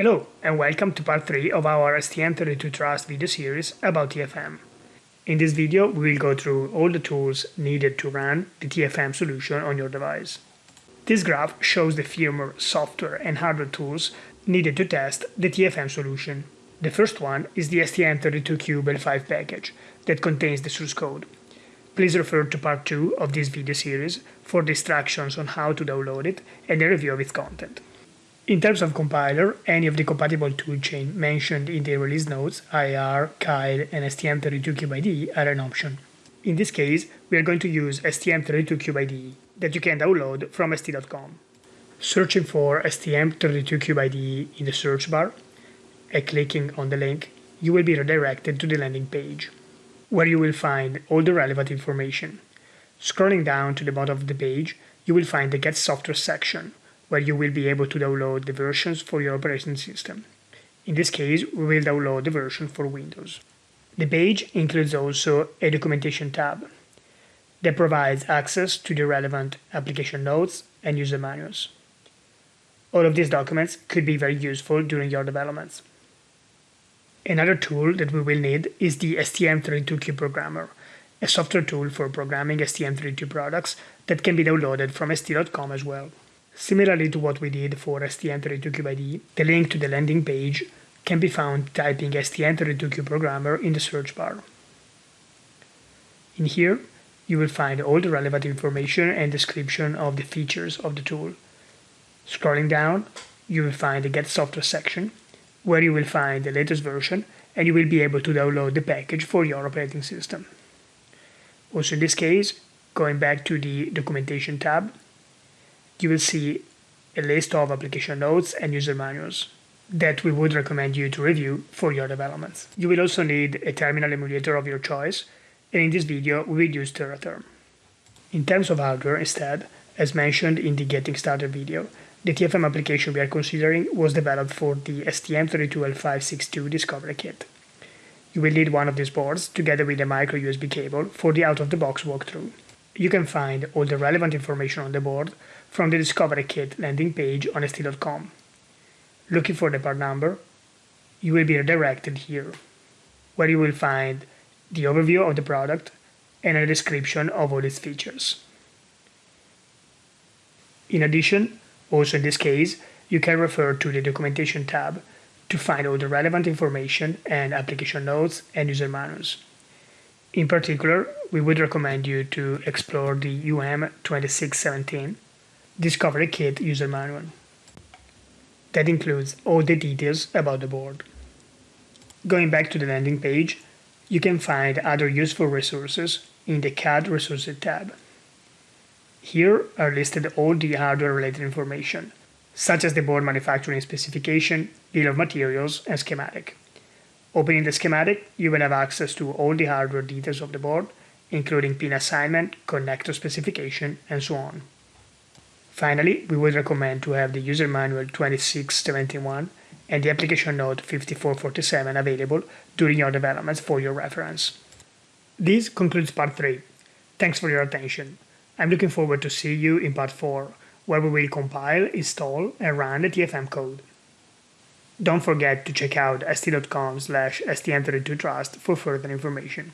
Hello and welcome to part 3 of our STM32 Trust video series about TFM. In this video we will go through all the tools needed to run the TFM solution on your device. This graph shows the firmware, software and hardware tools needed to test the TFM solution. The first one is the STM32Cube L5 package that contains the source code. Please refer to part 2 of this video series for the instructions on how to download it and a review of its content. In terms of compiler, any of the compatible toolchain mentioned in the release notes, IAR, Keil, and STM32CubeIDE are an option. In this case, we are going to use STM32CubeIDE that you can download from st.com. Searching for STM32CubeIDE in the search bar and clicking on the link, you will be redirected to the landing page, where you will find all the relevant information. Scrolling down to the bottom of the page, you will find the Get Software section, where you will be able to download the versions for your operating system. In this case, we will download the version for Windows. The page includes also a documentation tab that provides access to the relevant application notes and user manuals. All of these documents could be very useful during your developments. Another tool that we will need is the STM32Cube Programmer, a software tool for programming STM32 products that can be downloaded from st.com as well. Similarly to what we did for STM32CubeIDE, the link to the landing page can be found typing STM32Cube Programmer in the search bar. In here, you will find all the relevant information and description of the features of the tool. Scrolling down, you will find the Get Software section, where you will find the latest version and you will be able to download the package for your operating system. Also in this case, going back to the Documentation tab, you will see a list of application notes and user manuals that we would recommend you to review for your developments. You will also need a terminal emulator of your choice, and in this video we will use Tera Term. In terms of hardware instead, as mentioned in the Getting Started video, the TFM application we are considering was developed for the STM32L562 Discovery Kit. You will need one of these boards together with a micro USB cable for the out-of-the-box walkthrough. You can find all the relevant information on the board from the Discovery Kit landing page on st.com. Looking for the part number, you will be redirected here, where you will find the overview of the product and a description of all its features. In addition, also in this case, you can refer to the Documentation tab to find all the relevant information and application notes and user manuals. In particular, we would recommend you to explore the UM2617 Discovery Kit user manual. That includes all the details about the board. Going back to the landing page, you can find other useful resources in the CAD Resources tab. Here are listed all the hardware-related information, such as the board manufacturing specification, bill of materials, and schematic. Opening the schematic, you will have access to all the hardware details of the board, including pin assignment, connector specification, and so on. Finally, we would recommend to have the user manual 2671 and the application note 5447 available during your developments for your reference. This concludes part 3. Thanks for your attention. I'm looking forward to see you in part 4, where we will compile, install, and run the TFM code. Don't forget to check out st.com slash stm32trust for further information.